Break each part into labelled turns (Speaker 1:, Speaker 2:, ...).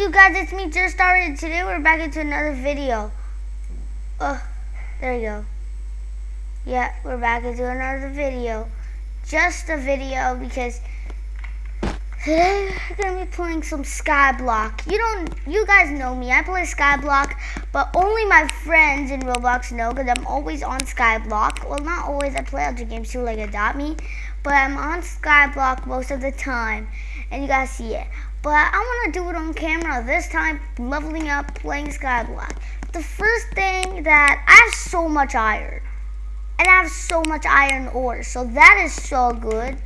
Speaker 1: you guys? It's me, Just Started. Today we're back into another video. Oh, there you go. Yeah, we're back into another video. Just a video because today we're gonna be playing some Skyblock. You don't, you guys know me. I play Skyblock, but only my friends in Roblox know because I'm always on Skyblock. Well, not always. I play other games too, like Adopt Me, but I'm on Skyblock most of the time, and you guys see it. But I want to do it on camera this time, leveling up, playing Skyblock. The first thing that I have so much iron, and I have so much iron ore, so that is so good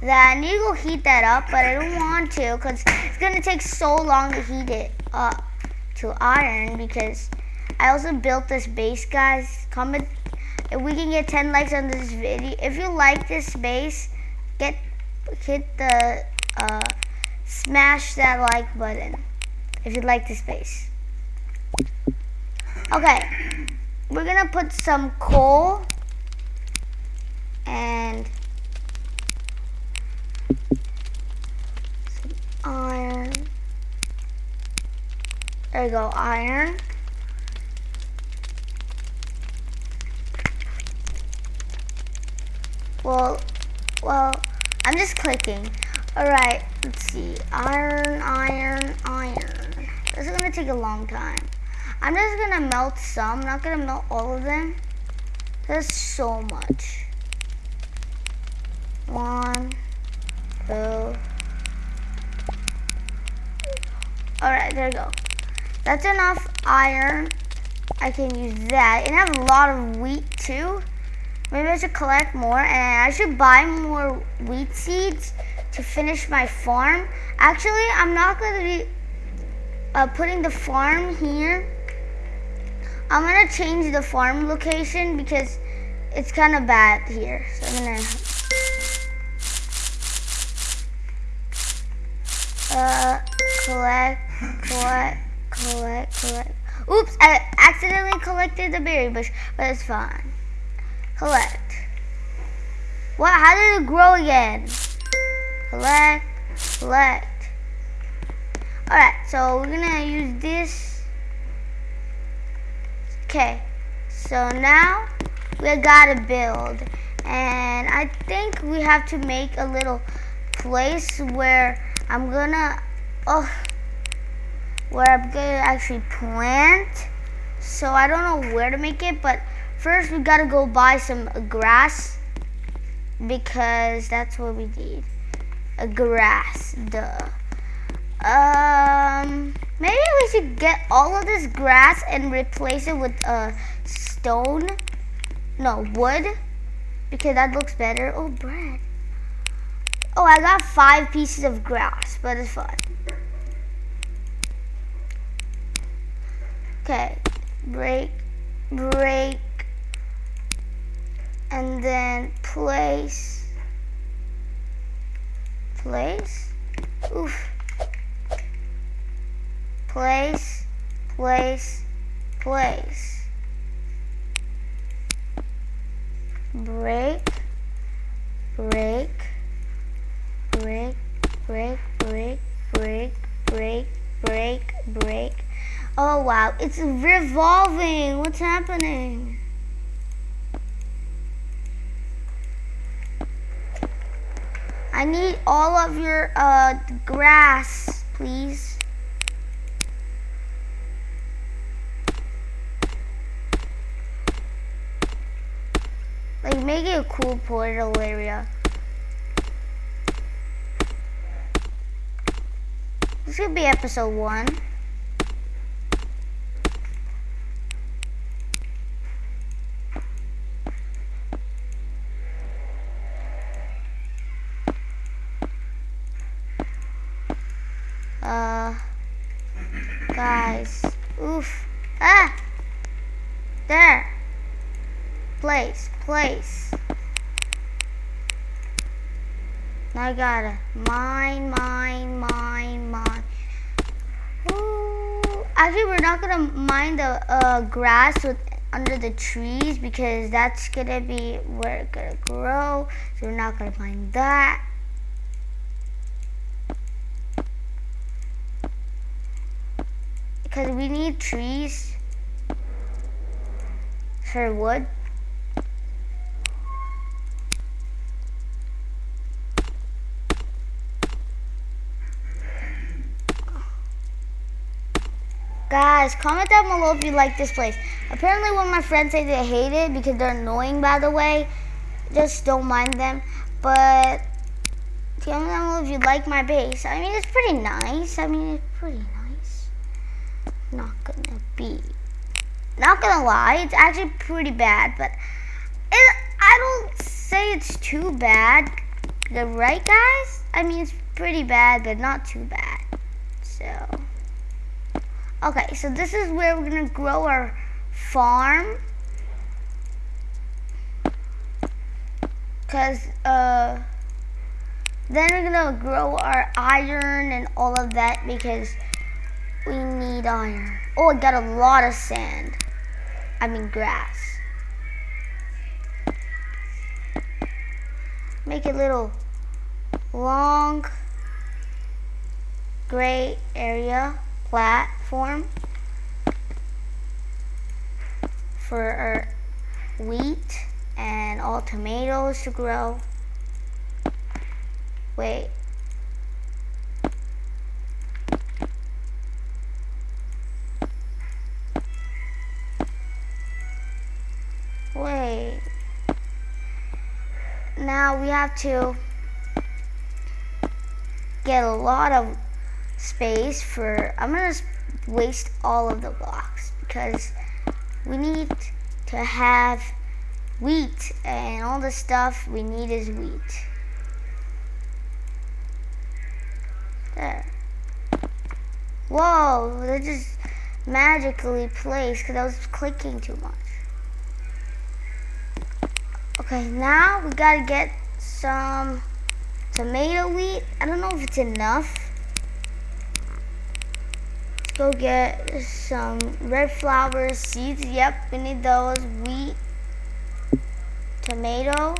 Speaker 1: that I need to go heat that up, but I don't want to because it's going to take so long to heat it up to iron because I also built this base, guys. Comment if we can get 10 likes on this video. If you like this base, get hit the uh, smash that like button if you like this base. Okay, we're gonna put some coal and some iron. There you go, iron. Well, well, I'm just clicking. All right, let's see. Iron, iron, iron. This is gonna take a long time. I'm just gonna melt some. I'm not gonna melt all of them. There's so much. One, two. All right, there we go. That's enough iron. I can use that. And I have a lot of wheat too. Maybe I should collect more and I should buy more wheat seeds to finish my farm. Actually, I'm not going to be uh, putting the farm here. I'm going to change the farm location because it's kind of bad here. So I'm going to uh, collect, collect, collect, collect. Oops, I accidentally collected the berry bush, but it's fine. Collect. What? How did it grow again? collect, collect. Alright, so we're gonna use this. Okay, so now we gotta build. And I think we have to make a little place where I'm gonna, oh, where I'm gonna actually plant. So I don't know where to make it, but first we gotta go buy some grass because that's what we need a grass, duh. Um, maybe we should get all of this grass and replace it with a uh, stone. No, wood. Because that looks better. Oh, bread. Oh, I got five pieces of grass, but it's fine. Okay, break, break, and then place place, oof, place, place, place, break, break, break, break, break, break, break, break, break. Oh wow, it's revolving. What's happening? I need all of your uh, grass, please. Like, make it a cool portal area. This could be episode one. Uh, guys, oof, ah, there, place, place. Now I gotta mine, mine, mine, mine. Ooh. Actually, we're not gonna mine the uh, grass with under the trees because that's gonna be where it's gonna grow. So we're not gonna mine that. Because we need trees for wood. Guys, comment down below if you like this place. Apparently one of my friends say they hate it because they're annoying by the way. Just don't mind them. But comment down below if you like my base. I mean, it's pretty nice. I mean, it's pretty nice. Be. Not gonna lie, it's actually pretty bad. But it, I don't say it's too bad. The right, guys? I mean, it's pretty bad, but not too bad. So... Okay, so this is where we're gonna grow our farm. Cause uh, then we're gonna grow our iron and all of that because we need iron. Oh, I got a lot of sand. I mean grass. Make a little long gray area platform for our wheat and all tomatoes to grow. Wait. Now we have to get a lot of space for, I'm to waste all of the blocks because we need to have wheat and all the stuff we need is wheat. There. Whoa, they just magically placed because I was clicking too much. Okay, now we gotta get some tomato wheat. I don't know if it's enough Let's go get some red flower seeds. Yep, we need those. Wheat, tomato,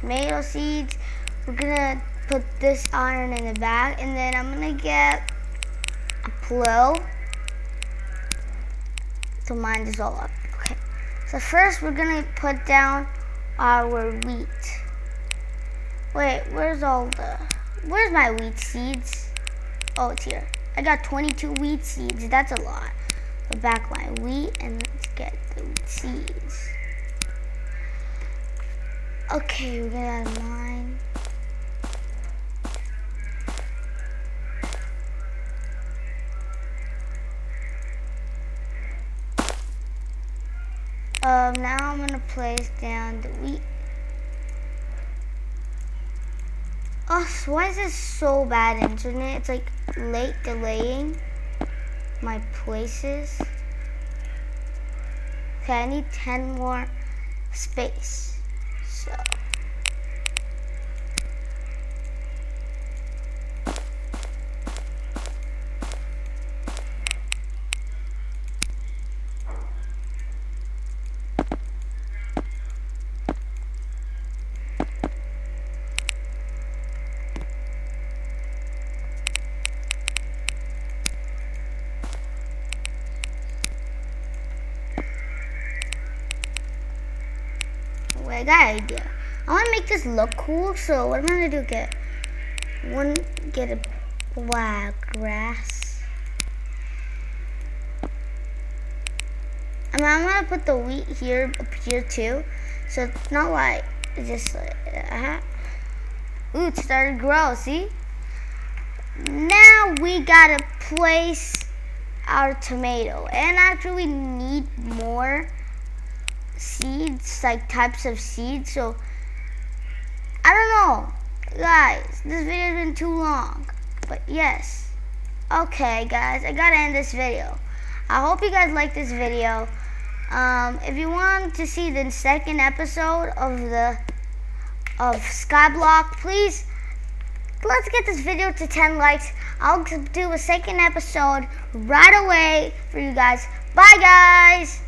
Speaker 1: tomato seeds. We're gonna put this iron in the bag and then I'm gonna get a plow to mine this all up. So first we're gonna put down our wheat. Wait, where's all the, where's my wheat seeds? Oh, it's here. I got 22 wheat seeds. That's a lot. The back line wheat, and let's get the wheat seeds. Okay, we're gonna mine. Um, now I'm gonna place down the wheat Oh, why is this so bad internet? It's like late delaying my places. Okay, I need 10 more space. So. I got an idea. I want to make this look cool, so what I'm going to do, get one, get a black grass. I'm going to put the wheat here, up here too. So it's not like, it's just like, uh, ooh, it started to grow, see? Now we got to place our tomato. And actually we need more seeds, like types of seeds. So I don't know, guys. This video's been too long, but yes. Okay, guys, I gotta end this video. I hope you guys like this video. Um, if you want to see the second episode of the of Skyblock, please let's get this video to 10 likes. I'll do a second episode right away for you guys. Bye, guys.